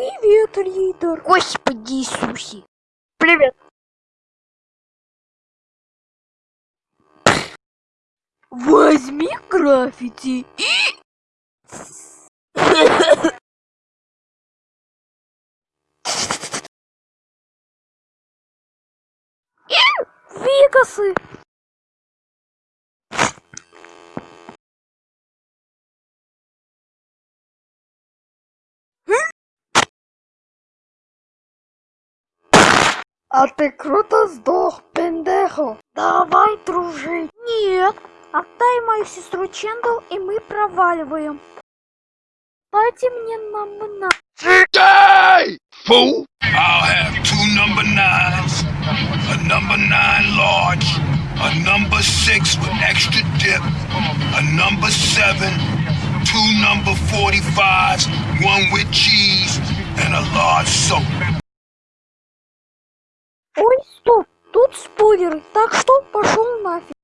Привет, лидер. Господи Иисусе. Привет. Возьми граффити и... Вегасы. А ты круто сдох, пендехо. Давай дружить. Нет, отдай мою сестру Чендл, и мы проваливаем. Дайте мне нам на. Die, fool! I'll have two number nines, a number nine large, a number six with extra dip, a number seven, two number 45s, one with cheese, and a large soap. Стоп, тут спойлеры, так что пошел нафиг.